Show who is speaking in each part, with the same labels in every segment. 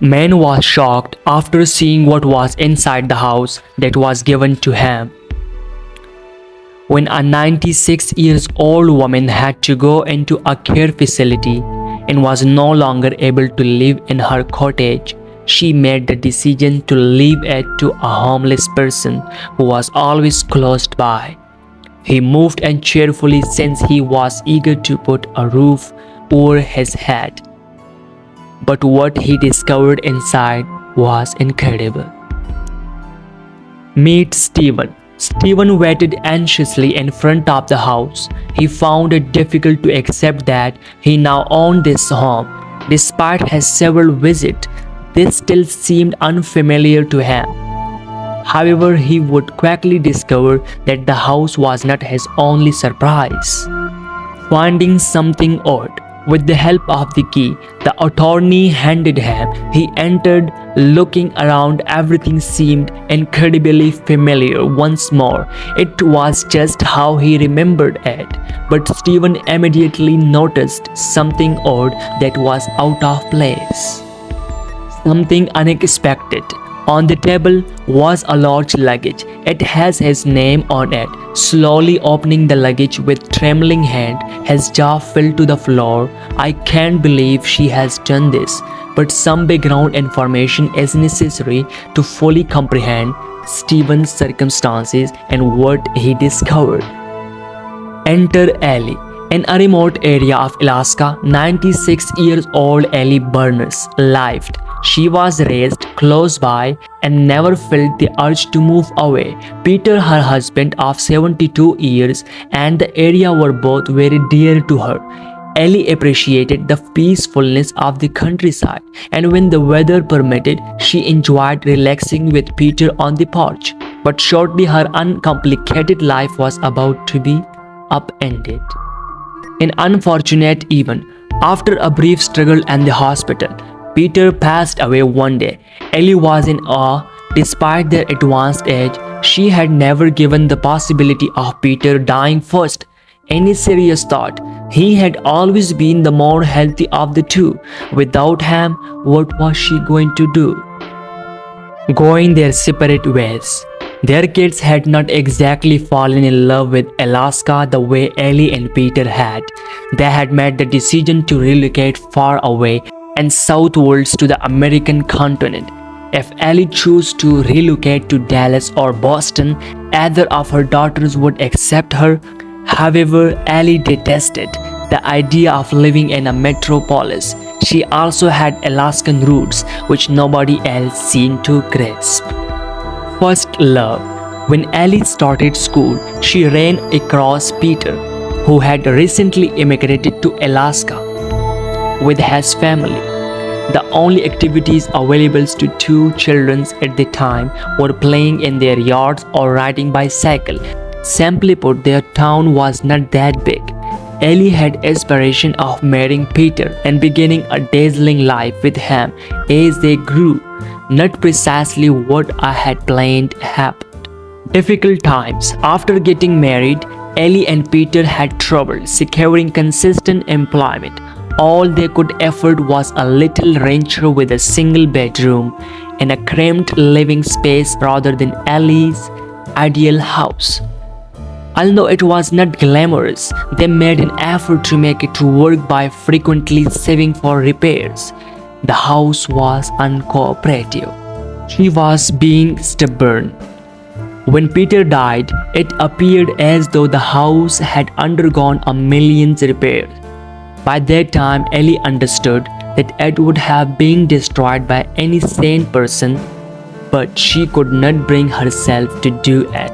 Speaker 1: Man was shocked after seeing what was inside the house that was given to him. When a 96 years old woman had to go into a care facility and was no longer able to live in her cottage, she made the decision to leave it to a homeless person who was always close by. He moved in cheerfully since he was eager to put a roof over his head. But what he discovered inside was incredible. Meet Stephen. Stephen waited anxiously in front of the house. He found it difficult to accept that he now owned this home. Despite his several visits, this still seemed unfamiliar to him. However, he would quickly discover that the house was not his only surprise. Finding something odd, with the help of the key the attorney handed him, he entered. Looking around, everything seemed incredibly familiar once more. It was just how he remembered it. But Stephen immediately noticed something odd that was out of place. Something unexpected. On the table was a large luggage. It has his name on it. Slowly opening the luggage with trembling hand, his jaw fell to the floor. I can't believe she has done this, but some background information is necessary to fully comprehend Stephen's circumstances and what he discovered. Enter Ellie. In a remote area of Alaska, 96 years old Ellie Burners lived. She was raised close by and never felt the urge to move away. Peter, her husband of 72 years, and the area were both very dear to her. Ellie appreciated the peacefulness of the countryside, and when the weather permitted, she enjoyed relaxing with Peter on the porch. But shortly, her uncomplicated life was about to be upended. An unfortunate event. After a brief struggle in the hospital, Peter passed away one day. Ellie was in awe. Despite their advanced age, she had never given the possibility of Peter dying first any serious thought. He had always been the more healthy of the two. Without him, what was she going to do? Going their separate ways. Their kids had not exactly fallen in love with Alaska the way Ellie and Peter had. They had made the decision to relocate far away and southwards to the American continent. If Ellie chose to relocate to Dallas or Boston, either of her daughters would accept her. However, Ellie detested the idea of living in a metropolis. She also had Alaskan roots which nobody else seemed to grasp. First love. When Ellie started school, she ran across Peter, who had recently immigrated to Alaska with his family. The only activities available to two children at the time were playing in their yards or riding bicycle. Simply put, their town was not that big. Ellie had aspiration of marrying Peter and beginning a dazzling life with him as they grew. Not precisely what I had planned happened. Difficult times. After getting married, Ellie and Peter had trouble securing consistent employment. All they could afford was a little rancher with a single bedroom and a cramped living space rather than Ellie's ideal house. Although it was not glamorous, they made an effort to make it work by frequently saving for repairs. The house was uncooperative. She was being stubborn. When Peter died, it appeared as though the house had undergone a million repairs. By that time, Ellie understood that it would have been destroyed by any sane person, but she could not bring herself to do it.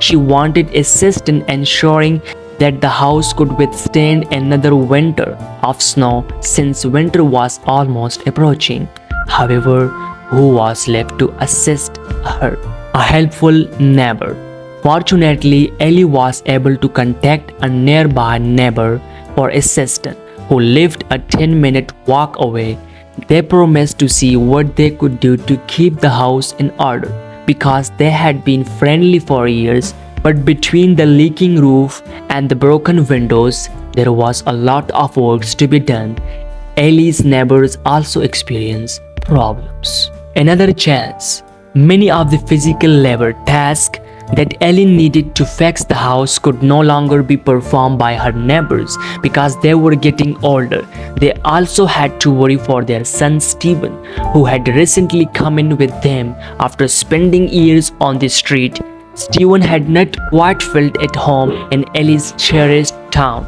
Speaker 1: She wanted assistance ensuring that the house could withstand another winter of snow since winter was almost approaching. However, who was left to assist her? A helpful neighbor. Fortunately, Ellie was able to contact a nearby neighbor for assistance who lived a 10 minute walk away. They promised to see what they could do to keep the house in order because they had been friendly for years. But between the leaking roof and the broken windows, there was a lot of work to be done. Ellie's neighbors also experienced problems. Another chance. Many of the physical labor tasks that Ellen needed to fix the house could no longer be performed by her neighbors because they were getting older. They also had to worry for their son Stephen, who had recently come in with them after spending years on the street. Stephen had not quite felt at home in Ellie's cherished town.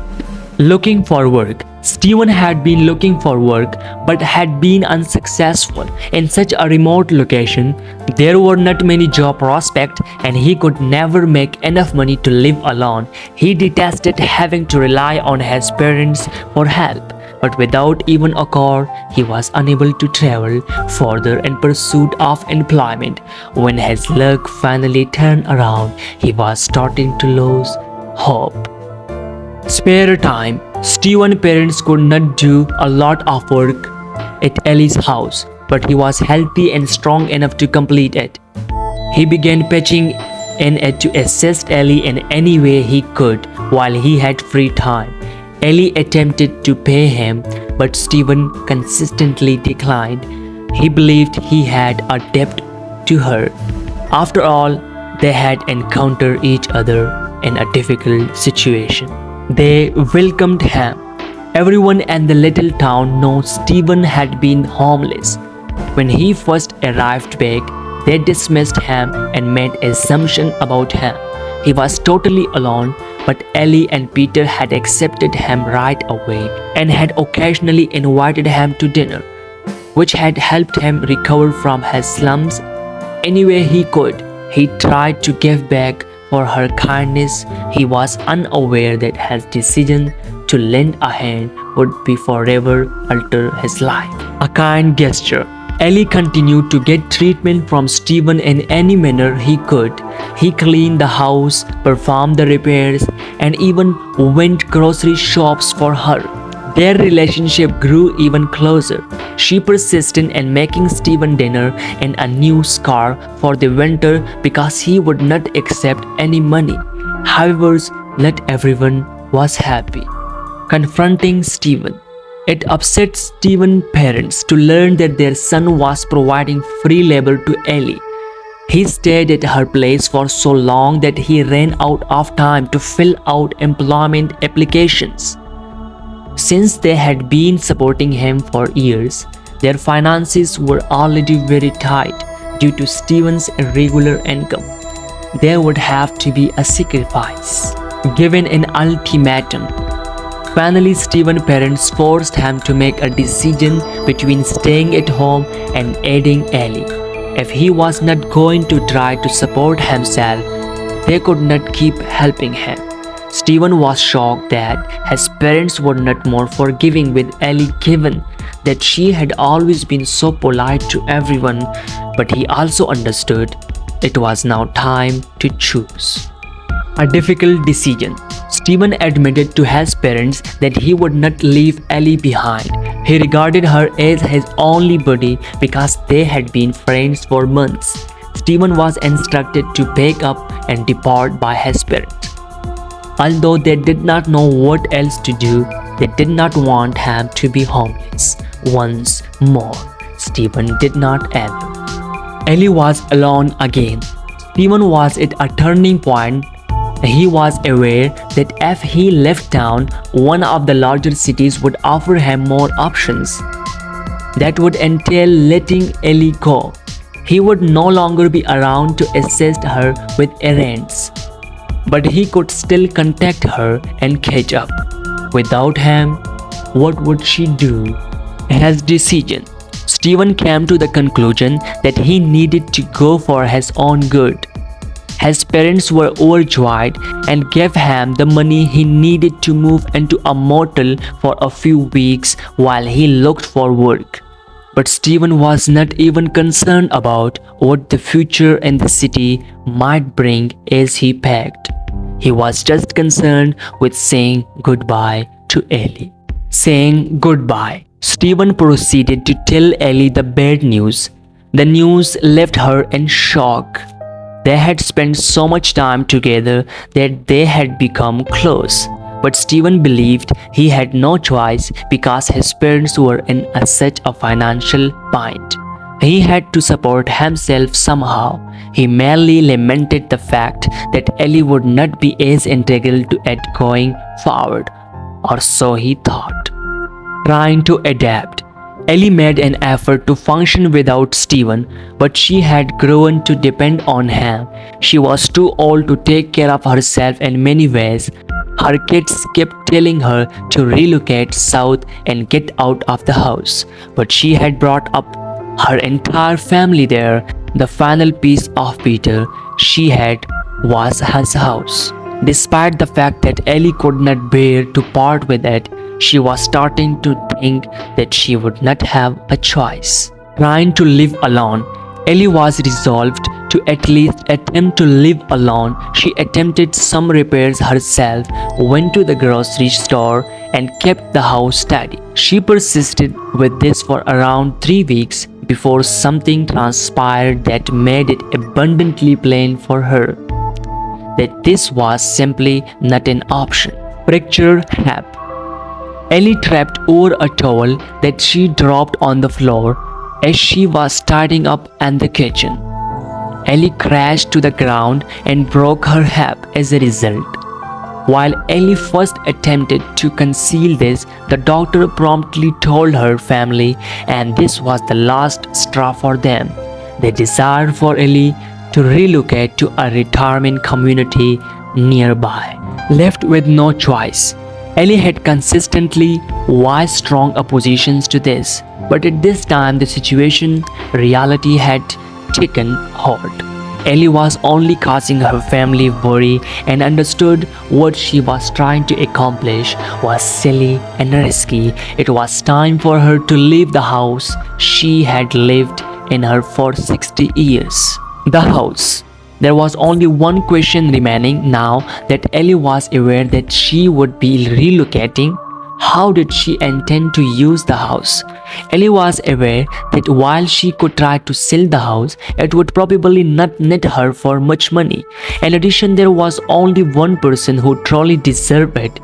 Speaker 1: Looking for work. Stephen had been looking for work but had been unsuccessful. In such a remote location, there were not many job prospects and he could never make enough money to live alone. He detested having to rely on his parents for help. But without even a car, he was unable to travel further in pursuit of employment. When his luck finally turned around, he was starting to lose hope. Spare time. Steven's parents could not do a lot of work at Ellie's house, but he was healthy and strong enough to complete it. He began pitching in it to assist Ellie in any way he could while he had free time. Ellie attempted to pay him, but Stephen consistently declined. He believed he had a debt to her. After all, they had encountered each other in a difficult situation. They welcomed him. Everyone in the little town knows Stephen had been homeless. When he first arrived back, they dismissed him and made assumptions about him. He was totally alone, but Ellie and Peter had accepted him right away and had occasionally invited him to dinner, which had helped him recover from his slums any way he could. He tried to give back for her kindness, he was unaware that his decision to lend a hand would be forever alter his life. A kind gesture. Ellie continued to get treatment from Stephen in any manner he could. He cleaned the house, performed the repairs, and even went grocery shops for her. Their relationship grew even closer. She persisted in making Stephen dinner and a new scarf for the winter because he would not accept any money. However, not everyone was happy. Confronting Stephen. It upset Stephen's parents to learn that their son was providing free labor to Ellie. He stayed at her place for so long that he ran out of time to fill out employment applications. Since they had been supporting him for years, their finances were already very tight due to Stephen's irregular income. There would have to be a sacrifice, given an ultimatum. Finally, Stephen's parents forced him to make a decision between staying at home and aiding Ellie. If he was not going to try to support himself, they could not keep helping him. Stephen was shocked that his parents were not more forgiving with Ellie given that she had always been so polite to everyone, but he also understood it was now time to choose. A difficult decision. Stephen admitted to his parents that he would not leave Ellie behind. He regarded her as his only buddy because they had been friends for months. Stephen was instructed to pack up and depart by his parents. Although they did not know what else to do, they did not want him to be homeless. Once more, Stephen did not enter. Ellie was alone again. Stephen was at a turning point. He was aware that if he left town, one of the larger cities would offer him more options. That would entail letting Ellie go. He would no longer be around to assist her with errands but he could still contact her and catch up. Without him, what would she do? His decision. Stephen came to the conclusion that he needed to go for his own good. His parents were overjoyed and gave him the money he needed to move into a motel for a few weeks while he looked for work. But Stephen was not even concerned about what the future in the city might bring as he packed. He was just concerned with saying goodbye to Ellie. Saying goodbye, Stephen proceeded to tell Ellie the bad news. The news left her in shock. They had spent so much time together that they had become close. But Stephen believed he had no choice because his parents were in a, such a financial bind. He had to support himself somehow. He merely lamented the fact that Ellie would not be as integral to it going forward, or so he thought. Trying to adapt, Ellie made an effort to function without Steven, but she had grown to depend on him. She was too old to take care of herself in many ways. Her kids kept telling her to relocate south and get out of the house, but she had brought up her entire family there. The final piece of Peter she had was his house. Despite the fact that Ellie could not bear to part with it, she was starting to think that she would not have a choice. Trying to live alone, Ellie was resolved to at least attempt to live alone. She attempted some repairs herself, went to the grocery store, and kept the house tidy. She persisted with this for around three weeks before something transpired that made it abundantly plain for her that this was simply not an option. Picture Hap Ellie tripped over a towel that she dropped on the floor as she was starting up in the kitchen. Ellie crashed to the ground and broke her hip as a result. While Ellie first attempted to conceal this, the doctor promptly told her family and this was the last straw for them. They desired for Ellie to relocate to a retirement community nearby. Left with no choice, Ellie had consistently voiced strong oppositions to this, but at this time the situation, reality had taken hold. Ellie was only causing her family worry and understood what she was trying to accomplish was silly and risky. It was time for her to leave the house she had lived in her for 60 years. The house there was only one question remaining now that Ellie was aware that she would be relocating. How did she intend to use the house? Ellie was aware that while she could try to sell the house, it would probably not net her for much money. In addition, there was only one person who truly deserved it,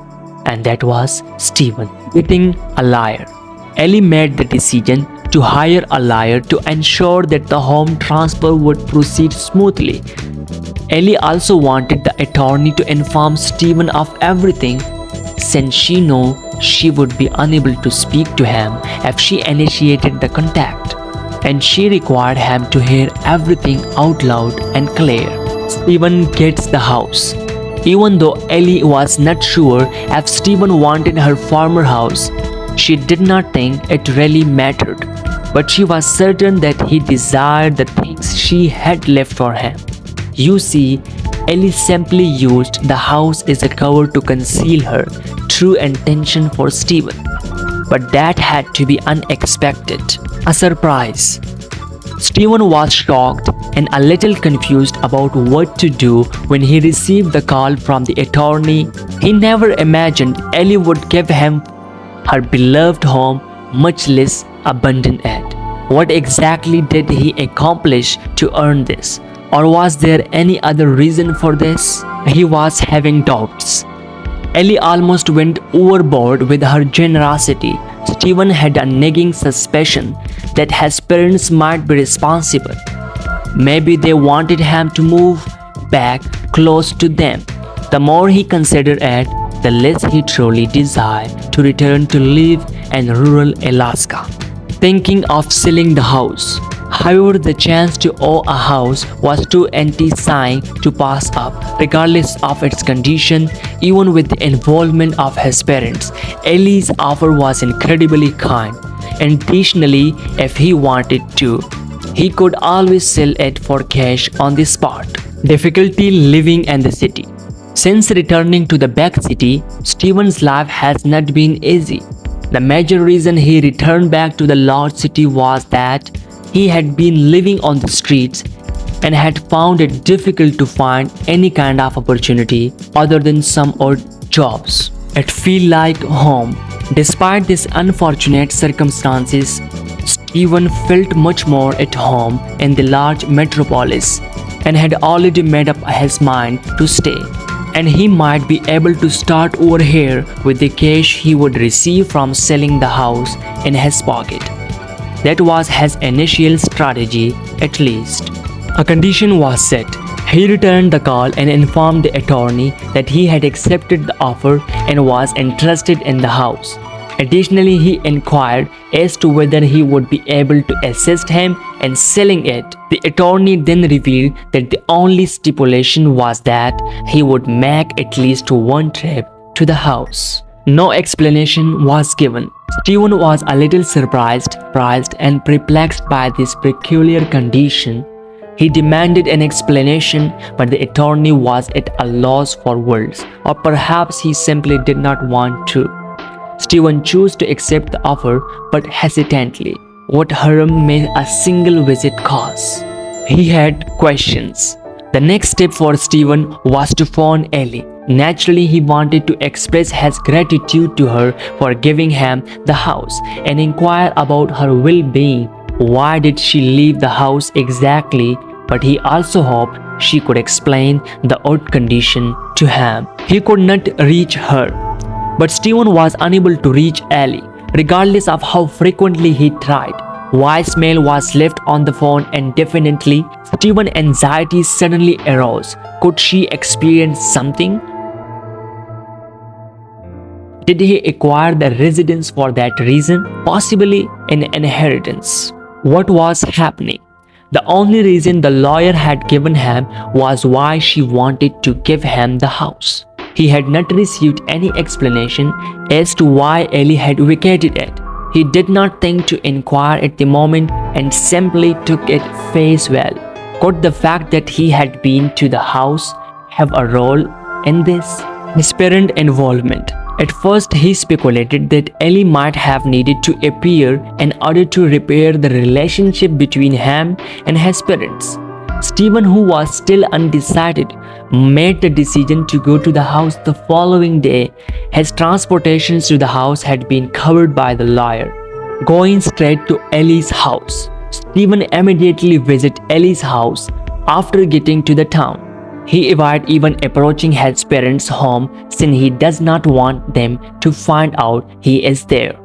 Speaker 1: and that was Steven. Getting a liar. Ellie made the decision to hire a lawyer to ensure that the home transfer would proceed smoothly. Ellie also wanted the attorney to inform Stephen of everything since she knew she would be unable to speak to him if she initiated the contact and she required him to hear everything out loud and clear. Stephen gets the house. Even though Ellie was not sure if Stephen wanted her former house, she did not think it really mattered, but she was certain that he desired the things she had left for him. You see, Ellie simply used the house as a cover to conceal her true intention for Steven. But that had to be unexpected. A surprise. Steven was shocked and a little confused about what to do when he received the call from the attorney. He never imagined Ellie would give him her beloved home, much less abandon it. What exactly did he accomplish to earn this? Or was there any other reason for this? He was having doubts. Ellie almost went overboard with her generosity. Steven had a nagging suspicion that his parents might be responsible. Maybe they wanted him to move back close to them. The more he considered it, the less he truly desired to return to live in rural Alaska. Thinking of selling the house. However, the chance to own a house was too enticing to pass up. Regardless of its condition, even with the involvement of his parents, Ellie's offer was incredibly kind. Additionally, if he wanted to, he could always sell it for cash on the spot. Difficulty living in the city. Since returning to the back city, Steven's life has not been easy. The major reason he returned back to the large city was that he had been living on the streets and had found it difficult to find any kind of opportunity other than some odd jobs. It felt like home. Despite these unfortunate circumstances, Stephen felt much more at home in the large metropolis and had already made up his mind to stay and he might be able to start over here with the cash he would receive from selling the house in his pocket. That was his initial strategy, at least. A condition was set. He returned the call and informed the attorney that he had accepted the offer and was interested in the house. Additionally, he inquired as to whether he would be able to assist him in selling it. The attorney then revealed that the only stipulation was that he would make at least one trip to the house. No explanation was given. Steven was a little surprised, surprised and perplexed by this peculiar condition. He demanded an explanation, but the attorney was at a loss for words, or perhaps he simply did not want to. Steven chose to accept the offer, but hesitantly. What harm may a single visit cause? He had questions. The next step for Steven was to phone Ellie. Naturally, he wanted to express his gratitude to her for giving him the house and inquire about her well-being. Why did she leave the house exactly? But he also hoped she could explain the odd condition to him. He could not reach her. But Steven was unable to reach Ellie, regardless of how frequently he tried. Voicemail was left on the phone and definitely Steven's anxiety suddenly arose. Could she experience something? Did he acquire the residence for that reason? Possibly an inheritance. What was happening? The only reason the lawyer had given him was why she wanted to give him the house. He had not received any explanation as to why Ellie had vacated it. He did not think to inquire at the moment and simply took it face value. Could the fact that he had been to the house have a role in this? His parent involvement. At first, he speculated that Ellie might have needed to appear in order to repair the relationship between him and his parents. Stephen, who was still undecided, made the decision to go to the house the following day. His transportations to the house had been covered by the lawyer. Going straight to Ellie's house, Stephen immediately visited Ellie's house after getting to the town. He avoided even approaching his parents' home since he does not want them to find out he is there.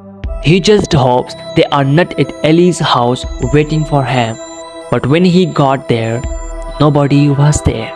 Speaker 1: He just hopes they are not at Ellie's house waiting for him. But when he got there, nobody was there.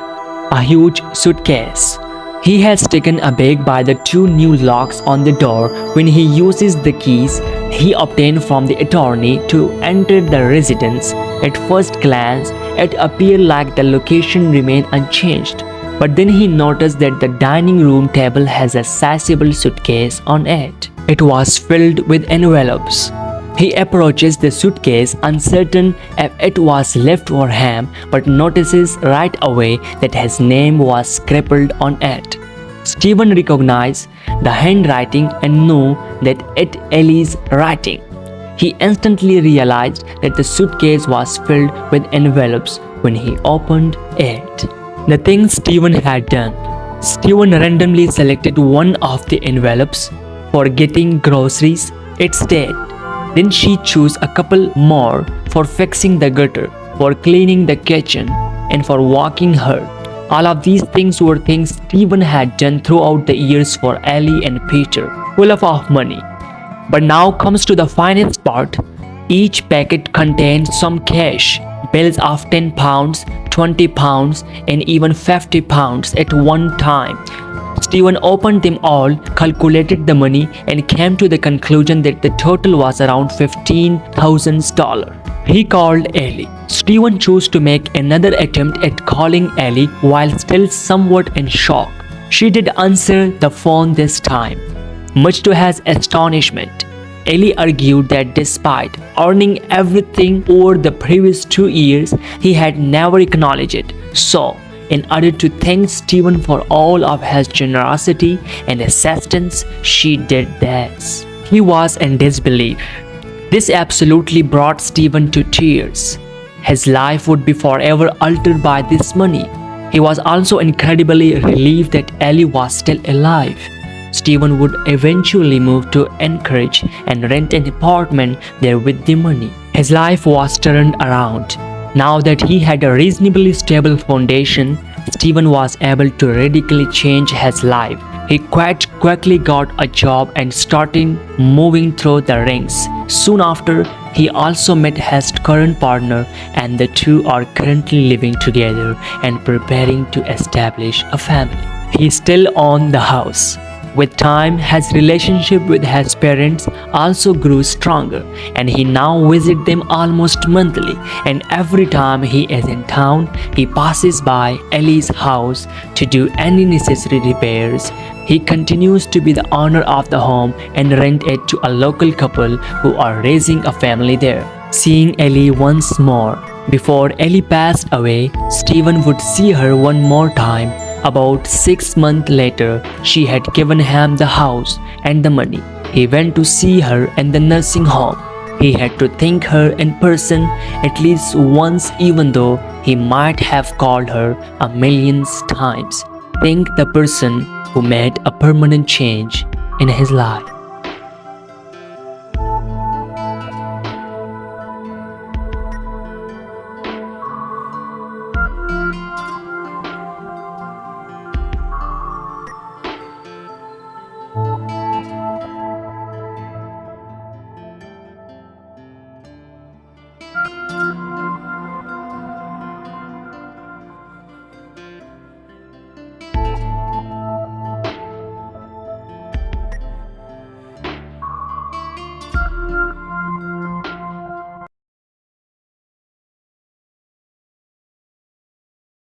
Speaker 1: A huge suitcase. He has taken a aback by the two new locks on the door when he uses the keys he obtained from the attorney to enter the residence. At first glance, it appeared like the location remained unchanged, but then he noticed that the dining room table has a sizable suitcase on it. It was filled with envelopes. He approaches the suitcase uncertain if it was left for him but notices right away that his name was scribbled on it. Stephen recognized the handwriting and knew that it Ellie's writing. He instantly realized that the suitcase was filled with envelopes when he opened it. The thing Steven had done. Steven randomly selected one of the envelopes for getting groceries. It's dead. Then she chose a couple more for fixing the gutter, for cleaning the kitchen, and for walking her. All of these things were things Steven had done throughout the years for Ellie and Peter, full of money. But now comes to the finest part. Each packet contains some cash, bills of 10 pounds, 20 pounds, and even 50 pounds at one time. Stephen opened them all, calculated the money, and came to the conclusion that the total was around $15,000. He called Ellie. Stephen chose to make another attempt at calling Ellie while still somewhat in shock. She did answer the phone this time. Much to his astonishment, Ellie argued that despite earning everything over the previous two years, he had never acknowledged it. So, in order to thank Steven for all of his generosity and assistance, she did this. He was in disbelief. This absolutely brought Steven to tears. His life would be forever altered by this money. He was also incredibly relieved that Ellie was still alive. Steven would eventually move to Anchorage and rent an apartment there with the money. His life was turned around. Now that he had a reasonably stable foundation, Stephen was able to radically change his life. He quite quickly got a job and started moving through the ranks. Soon after, he also met his current partner and the two are currently living together and preparing to establish a family. He still owned the house. With time, his relationship with his parents also grew stronger and he now visits them almost monthly and every time he is in town, he passes by Ellie's house to do any necessary repairs. He continues to be the owner of the home and rent it to a local couple who are raising a family there. Seeing Ellie once more. Before Ellie passed away, Stephen would see her one more time about six months later, she had given him the house and the money. He went to see her in the nursing home. He had to thank her in person at least once even though he might have called her a million times. Thank the person who made a permanent change in his life.